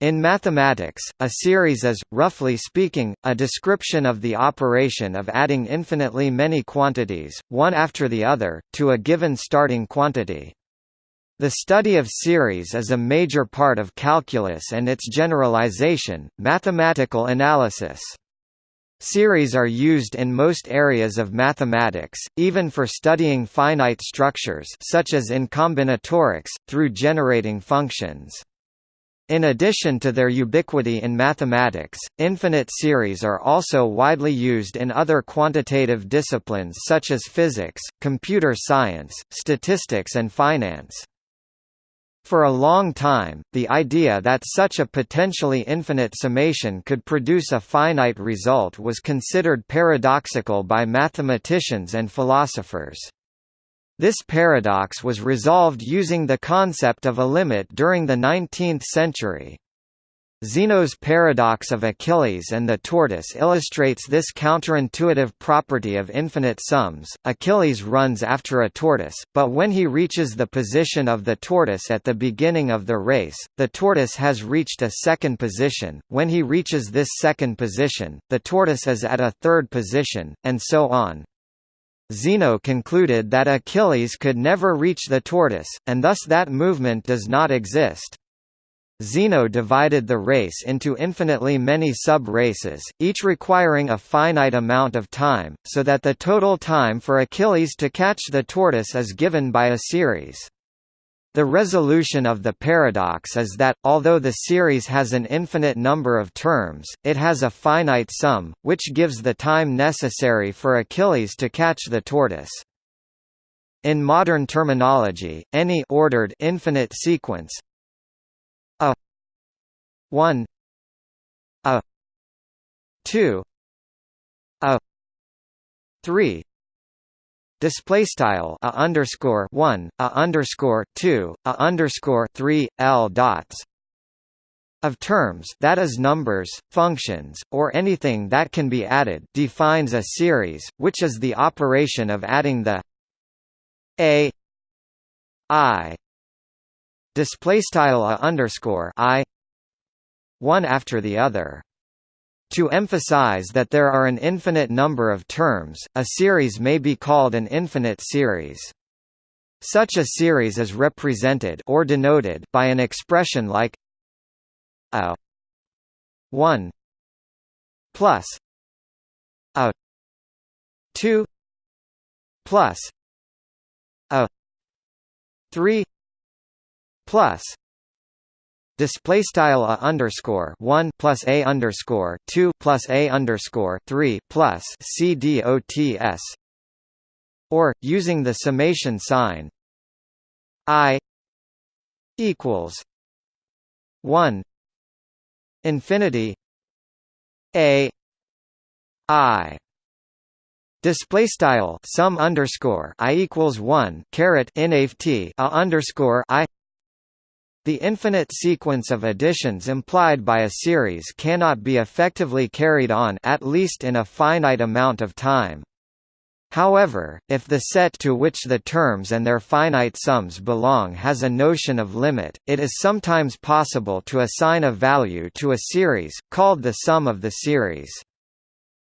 In mathematics, a series is, roughly speaking, a description of the operation of adding infinitely many quantities, one after the other, to a given starting quantity. The study of series is a major part of calculus and its generalization, mathematical analysis. Series are used in most areas of mathematics, even for studying finite structures such as in combinatorics, through generating functions. In addition to their ubiquity in mathematics, infinite series are also widely used in other quantitative disciplines such as physics, computer science, statistics and finance. For a long time, the idea that such a potentially infinite summation could produce a finite result was considered paradoxical by mathematicians and philosophers. This paradox was resolved using the concept of a limit during the 19th century. Zeno's paradox of Achilles and the tortoise illustrates this counterintuitive property of infinite sums. Achilles runs after a tortoise, but when he reaches the position of the tortoise at the beginning of the race, the tortoise has reached a second position. When he reaches this second position, the tortoise is at a third position, and so on. Zeno concluded that Achilles could never reach the tortoise, and thus that movement does not exist. Zeno divided the race into infinitely many sub-races, each requiring a finite amount of time, so that the total time for Achilles to catch the tortoise is given by a series. The resolution of the paradox is that, although the series has an infinite number of terms, it has a finite sum, which gives the time necessary for Achilles to catch the tortoise. In modern terminology, any ordered infinite sequence a 1 a 2 a 3 display style a underscore one a underscore two a underscore three l dots of terms that is numbers, functions, or anything that can be added defines a series, which is the operation of adding the a i display style a underscore i one after the other. To emphasize that there are an infinite number of terms, a series may be called an infinite series. Such a series is represented or denoted by an expression like a 1 plus a 2 plus a 3 plus display style a underscore one plus a underscore two plus a underscore three plus c dots or using the summation sign i equals one infinity a i. Display style sum underscore i equals one caret nft a underscore i the infinite sequence of additions implied by a series cannot be effectively carried on at least in a finite amount of time. However, if the set to which the terms and their finite sums belong has a notion of limit, it is sometimes possible to assign a value to a series, called the sum of the series.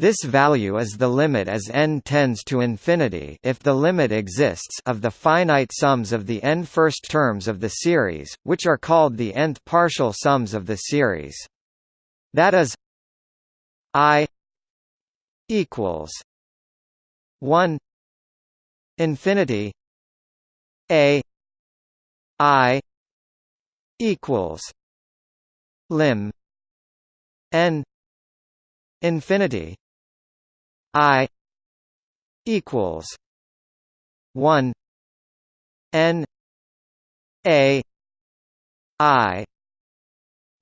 This value is the limit as n tends to infinity if the limit exists of the finite sums of the n first terms of the series, which are called the nth partial sums of the series. That is i equals 1 infinity a i equals lim n infinity I equals one N A I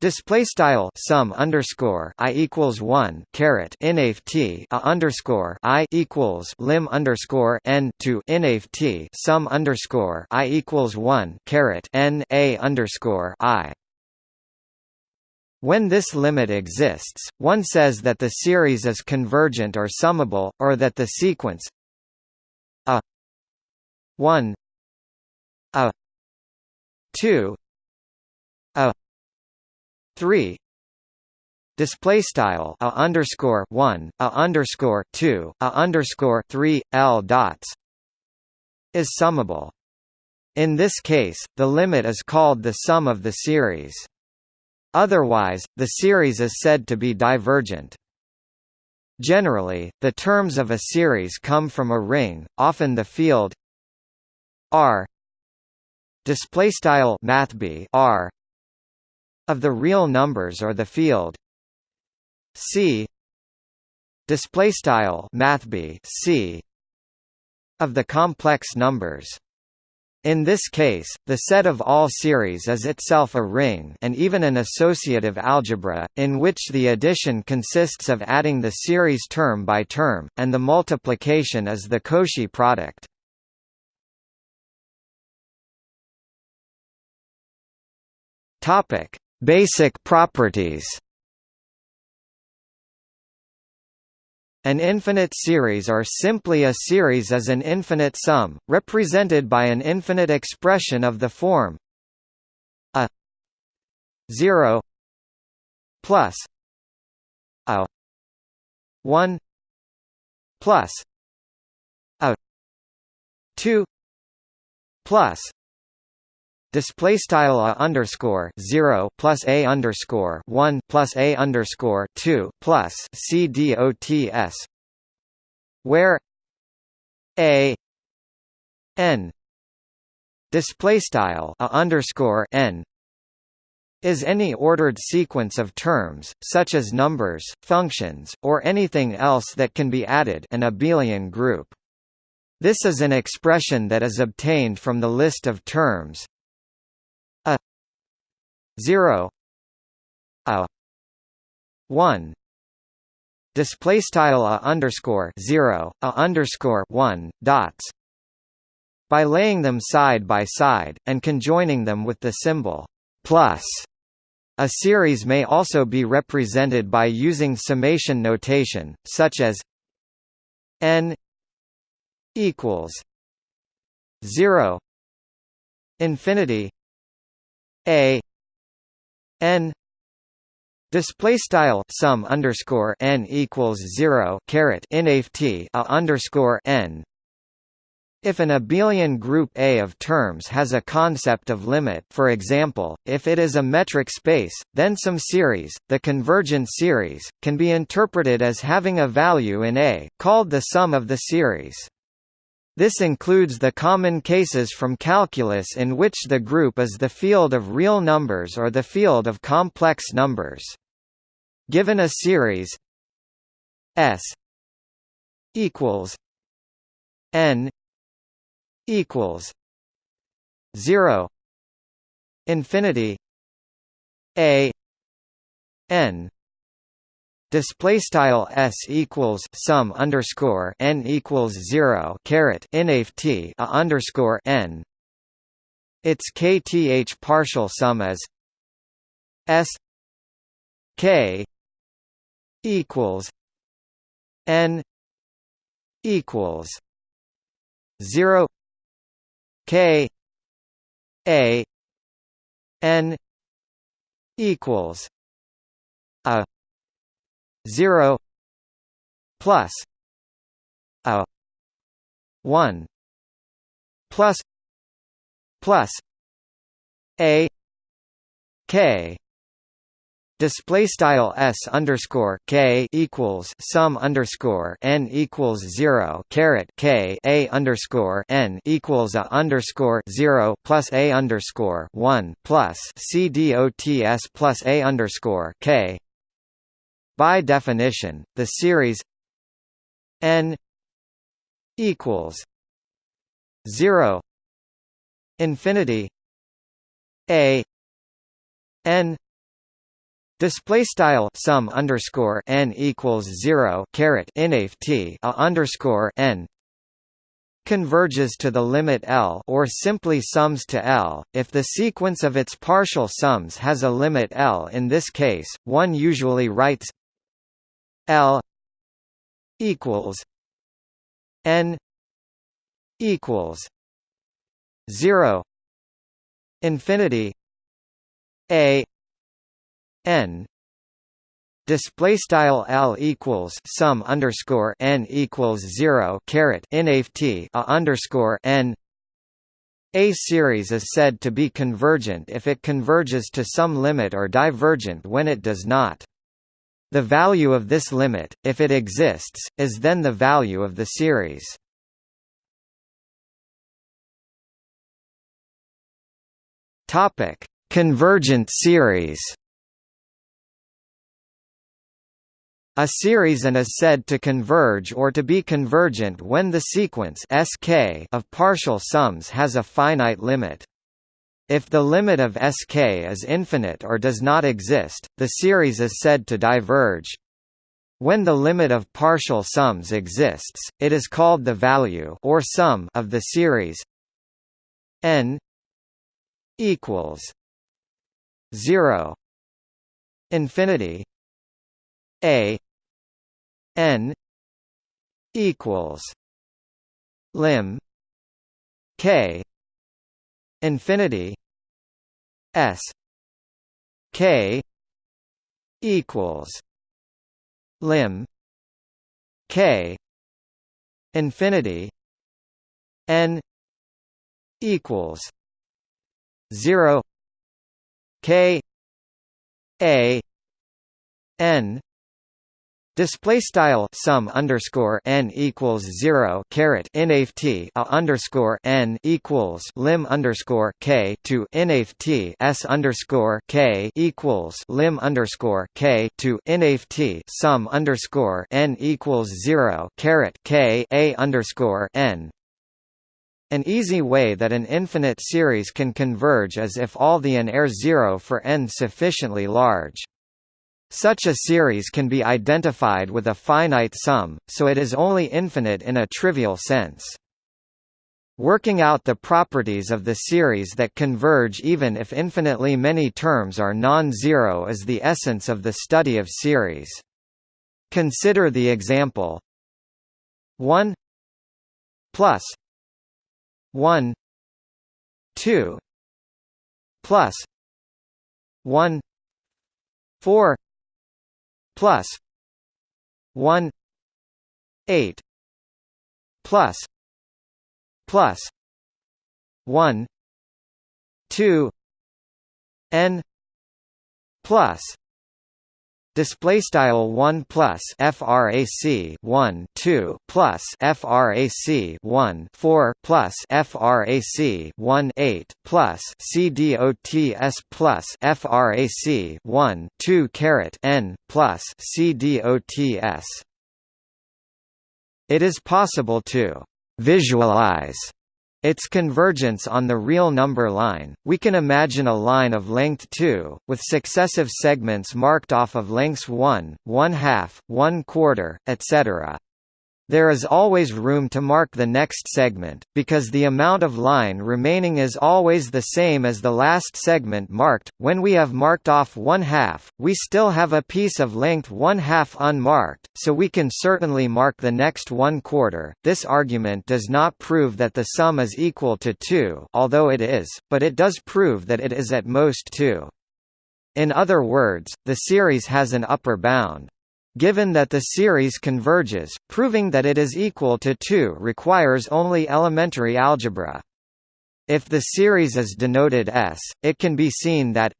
Display style sum underscore i equals one caret nft a underscore i equals lim underscore n to nft sum underscore i equals one caret n a underscore i when this limit exists, one says that the series is convergent or summable, or that the sequence a 1 a 2 a 3 display style a underscore 1 a underscore 2 a underscore 3 l dots is summable. In this case the limit is called the sum of the series otherwise the series is said to be divergent. Generally the terms of a series come from a ring often the field r display style mathb r of the real numbers or the field C display style mathb C of the complex numbers in this case, the set of all series is itself a ring and even an associative algebra, in which the addition consists of adding the series term by term, and the multiplication is the Cauchy product. Basic properties An infinite series or simply a series is an infinite sum, represented by an infinite expression of the form a 0 plus a 1 plus a 2 plus display style a underscore zero plus a underscore one plus a underscore two plus c dots, where a n display style a underscore n is any ordered sequence of terms, such as numbers, functions, or anything else that can be added an abelian group. This is an expression that is obtained from the list of terms 0 a 1 display style a underscore 0 a underscore 1 dots. By laying them side by side and conjoining them with the symbol plus. A series may also be represented by using summation notation such as n equals 0 infinity a n display style sum underscore n equals zero caret inft a underscore n if an abelian group A of terms has a concept of limit for example, if it is a metric space, then some series, the convergent series, can be interpreted as having a value in A, called the sum of the series. This includes the common cases from calculus in which the group is the field of real numbers or the field of complex numbers. Given a series S equals n equals 0 infinity a n display style s equals sum underscore n equals zero caret inft a underscore n. Its kth partial sum is s k equals n equals zero k a n equals a 0 plus a 1 plus plus a k. Display style s underscore k equals sum underscore n equals zero caret k a underscore n equals a underscore zero plus a underscore one plus c dots plus a underscore k by definition, the series n equals 0 infinity a n Display style sum underscore n equals zero caret inft a underscore n converges to the limit L or simply sums to L, if the sequence of its partial sums has a limit L in this case, one usually writes L equals N equals zero infinity A n display style l equals sum underscore n equals zero caret inft a underscore n a series is said to be convergent if it converges to some limit or divergent when it does not. The value of this limit, if it exists, is then the value of the series. Topic: Convergent series. A series and is said to converge or to be convergent when the sequence Sk of partial sums has a finite limit. If the limit of Sk is infinite or does not exist, the series is said to diverge. When the limit of partial sums exists, it is called the value or sum of the series n equals 0 infinity a n equals lim k infinity s k equals lim k infinity n equals 0 k a n Display style sum underscore n equals zero caret inft a underscore n equals lim underscore k to inft s underscore k equals lim underscore k to inft sum underscore n equals zero caret k a underscore n. An easy way that an infinite series can converge is if all the n are zero for n sufficiently large. Such a series can be identified with a finite sum, so it is only infinite in a trivial sense. Working out the properties of the series that converge even if infinitely many terms are non-zero is the essence of the study of series. Consider the example 1 plus 1 2 plus 1 4 plus 1 8 plus plus 1 2 n plus display style 1 plus frac 1 2 plus frac 1 4 plus frac 1 8 plus c cdots plus frac 1 2 caret n plus c cdots it is possible to visualize its convergence on the real number line, we can imagine a line of length 2, with successive segments marked off of lengths 1, 1 half, 1 quarter, etc. There is always room to mark the next segment, because the amount of line remaining is always the same as the last segment marked. When we have marked off one half, we still have a piece of length one half unmarked, so we can certainly mark the next one quarter. This argument does not prove that the sum is equal to 2, although it is, but it does prove that it is at most 2. In other words, the series has an upper bound. Given that the series converges, proving that it is equal to 2 requires only elementary algebra. If the series is denoted S, it can be seen that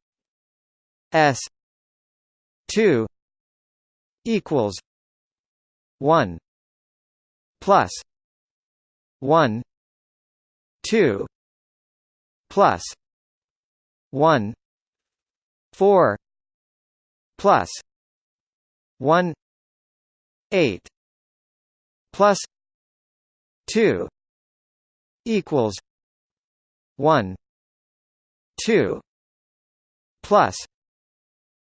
S 2 equals 1 plus 1 2 plus 1 4 plus one eight plus two equals one two plus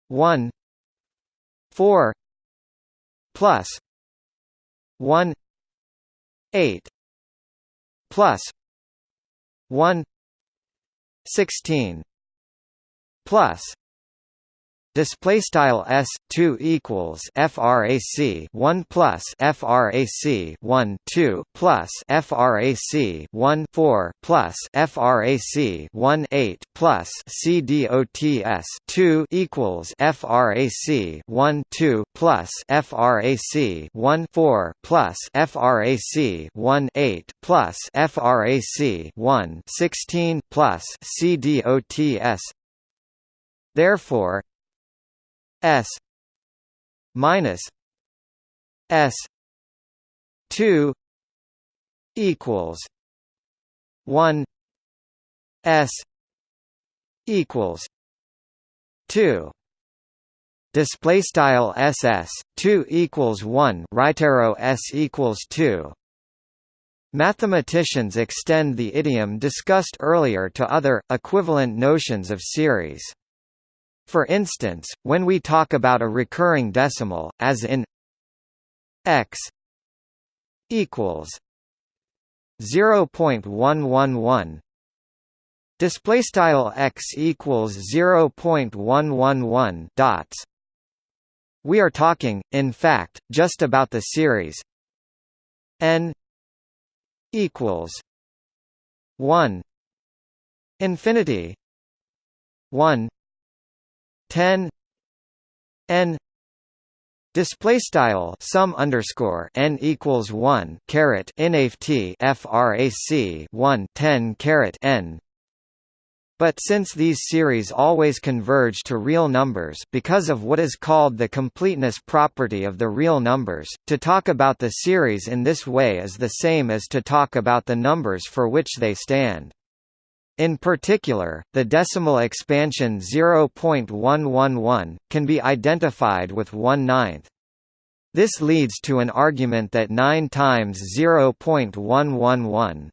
one four plus one eight plus one sixteen plus display style s 2 equals frac 1 plus frac 1 2 plus frac 1 4 plus frac 1 8 plus cdots 2 equals frac 1 2 plus frac 1 4 plus frac 1 8 plus frac 1 16 plus cdots Therefore, S minus S two equals one S equals two. Display style ss 2 equals 1 right arrow s equals 2 mathematicians extend the idiom discussed earlier to other equivalent notions of series for instance, when we talk about a recurring decimal, as in x equals 0.111 display style x equals 0.111 dots we are talking in fact just about the series n equals 1 infinity 1 10 n display style sum underscore n equals 1 caret nft frac 1 10 caret n but since these series always converge to real numbers because of what is called the completeness property of the real numbers, to talk about the series in this way is the same as to talk about the numbers for which they stand. In particular, the decimal expansion 0.111, can be identified with 1 ninth. This leads to an argument that 9 times 0.111